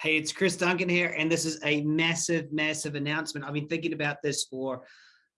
Hey, it's Chris Duncan here, and this is a massive, massive announcement. I've been thinking about this for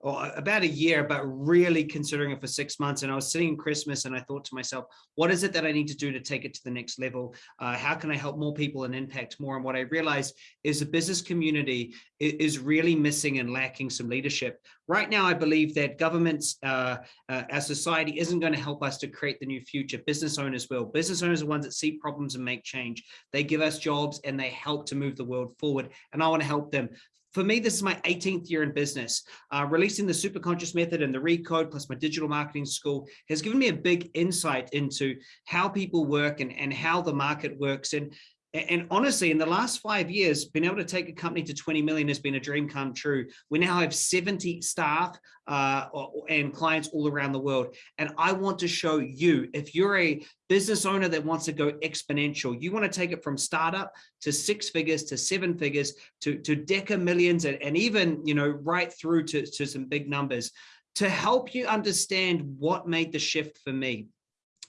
or about a year, but really considering it for six months. And I was sitting in Christmas and I thought to myself, what is it that I need to do to take it to the next level? Uh, how can I help more people and impact more? And what I realized is the business community is really missing and lacking some leadership. Right now, I believe that governments, uh, uh, our society isn't going to help us to create the new future. Business owners will. Business owners are the ones that see problems and make change. They give us jobs and they help to move the world forward. And I want to help them for me, this is my 18th year in business. Uh, releasing the Superconscious Method and the Recode plus my digital marketing school has given me a big insight into how people work and, and how the market works. And and honestly, in the last five years, being able to take a company to 20 million has been a dream come true. We now have 70 staff uh, and clients all around the world. And I want to show you, if you're a business owner that wants to go exponential, you want to take it from startup to six figures, to seven figures, to, to deca millions, and, and even, you know, right through to, to some big numbers to help you understand what made the shift for me.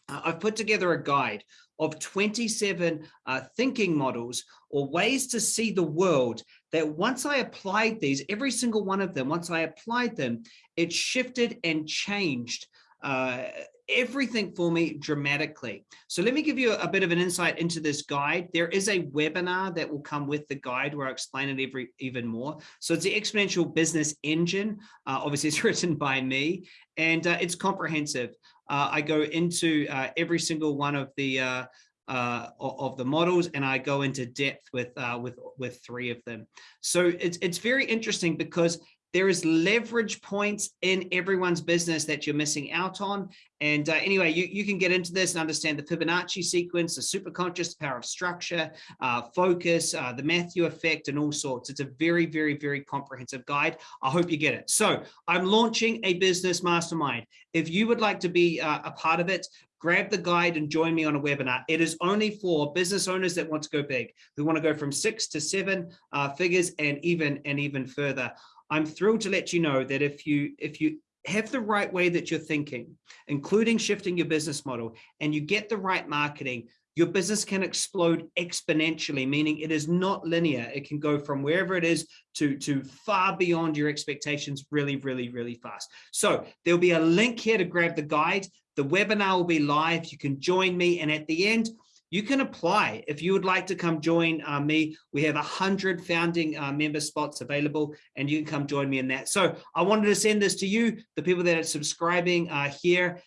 Uh, I've put together a guide of 27 uh, thinking models or ways to see the world that once I applied these, every single one of them, once I applied them, it shifted and changed uh, everything for me dramatically. So let me give you a, bit of an insight into this guide. There is a webinar that will come with the guide where I explain it every even more. So it's the Exponential Business Engine. Uh, obviously, it's written by me and uh, it's comprehensive. Uh, I go into uh, every single one of the uh, uh, of the models and I go into depth with uh, with with three of them. So it's it's very interesting because there is leverage points in everyone's business that you're missing out on. And uh, anyway, you, you can get into this and understand the Fibonacci sequence, the superconscious power of structure, uh, focus, uh, the Matthew effect, and all sorts. It's a very, very, very comprehensive guide. I hope you get it. So I'm launching a business mastermind. If you would like to be uh, a part of it, grab the guide and join me on a webinar. It is only for business owners that want to go big, who want to go from six to seven uh, figures and even and even further. I'm thrilled to let you know that if you if you have the right way that you're thinking, including shifting your business model, and you get the right marketing, your business can explode exponentially, meaning it is not linear. It can go from wherever it is to, to far beyond your expectations really, really, really fast. So there'll be a link here to grab the guide. The webinar will be live. You can join me. And at the end, you can apply. If you would like to come join uh, me, we have a hundred founding uh, member spots available and you can come join me in that. So I wanted to send this to you, the people that are subscribing uh, here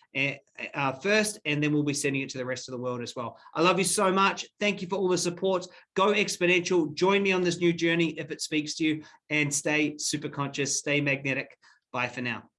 uh, first, and then we'll be sending it to the rest of the world as well. I love you so much. Thank you for all the support. Go exponential. Join me on this new journey if it speaks to you and stay super conscious, stay magnetic. Bye for now.